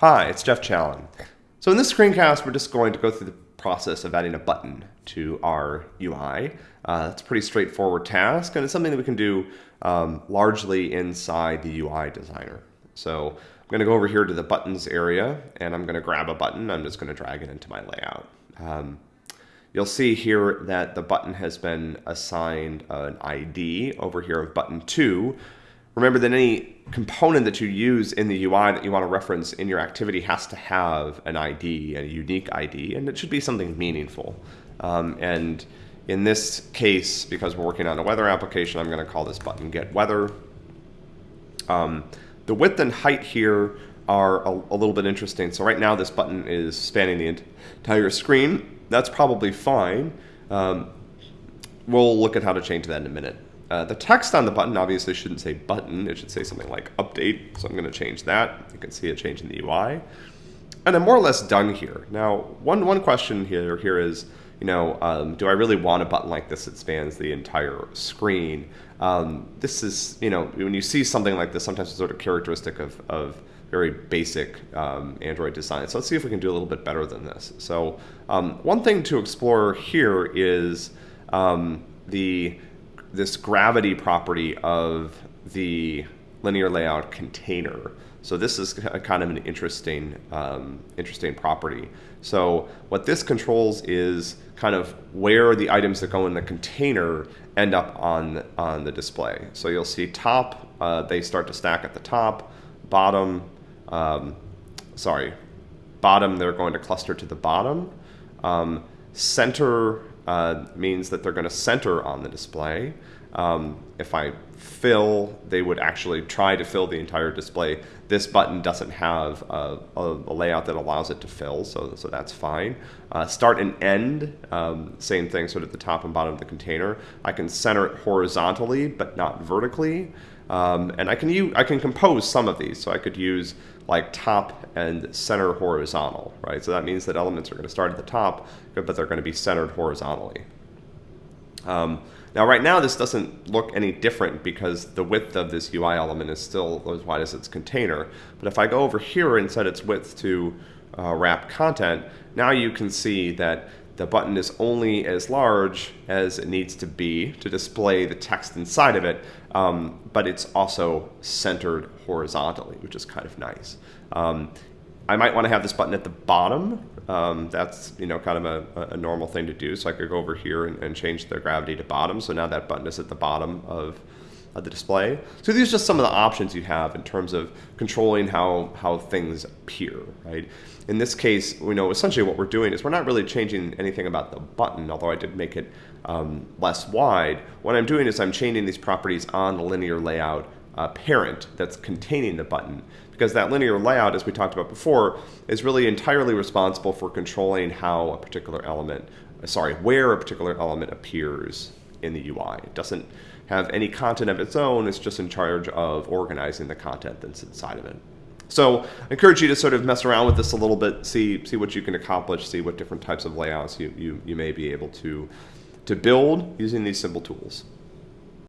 Hi, it's Jeff Challen. So in this screencast, we're just going to go through the process of adding a button to our UI. Uh, it's a pretty straightforward task, and it's something that we can do um, largely inside the UI designer. So I'm going to go over here to the buttons area, and I'm going to grab a button. I'm just going to drag it into my layout. Um, you'll see here that the button has been assigned an ID over here of button 2, Remember that any component that you use in the UI that you want to reference in your activity has to have an ID, a unique ID, and it should be something meaningful. Um, and in this case, because we're working on a weather application, I'm going to call this button get weather. Um, the width and height here are a, a, little bit interesting. So right now this button is spanning the entire screen. That's probably fine. Um, we'll look at how to change that in a minute. Uh, the text on the button obviously shouldn't say button. It should say something like update. So I'm going to change that. You can see a change in the UI. And I'm more or less done here. Now, one, one question here, here is, you know, um, do I really want a button like this that spans the entire screen? Um, this is, you know, when you see something like this, sometimes it's sort of characteristic of, of very basic um, Android design. So let's see if we can do a little bit better than this. So um, one thing to explore here is um, the this gravity property of the linear layout container. So this is kind of an interesting, um, interesting property. So what this controls is kind of where the items that go in the container end up on, on the display. So you'll see top, uh, they start to stack at the top, bottom, um, sorry, bottom, they're going to cluster to the bottom. Um, center uh, means that they're going to center on the display. Um, if I fill, they would actually try to fill the entire display. This button doesn't have a, a, a layout that allows it to fill, so, so that's fine. Uh, start and end, um, same thing, sort of the top and bottom of the container. I can center it horizontally, but not vertically. Um, and I can use, I can compose some of these. So I could use like top and center horizontal, right? So that means that elements are going to start at the top, but they're going to be centered horizontally. Um, now right now this doesn't look any different because the width of this UI element is still as wide as its container. But if I go over here and set its width to uh, wrap content, now you can see that the button is only as large as it needs to be to display the text inside of it, um, but it's also centered horizontally, which is kind of nice. Um, I might want to have this button at the bottom. Um, that's you know kind of a, a, normal thing to do. So I could go over here and, and, change the gravity to bottom. So now that button is at the bottom of, of the display. So these are just some of the options you have in terms of controlling how, how things appear, right? In this case, we know essentially what we're doing is we're not really changing anything about the button, although I did make it um, less wide. What I'm doing is I'm changing these properties on the linear layout uh, parent that's containing the button. Because that linear layout, as we talked about before, is really entirely responsible for controlling how a particular element, uh, sorry, where a particular element appears in the UI. It doesn't have any content of its own, it's just in charge of organizing the content that's inside of it. So I encourage you to sort of mess around with this a little bit, see, see what you can accomplish, see what different types of layouts you, you, you may be able to, to build using these simple tools.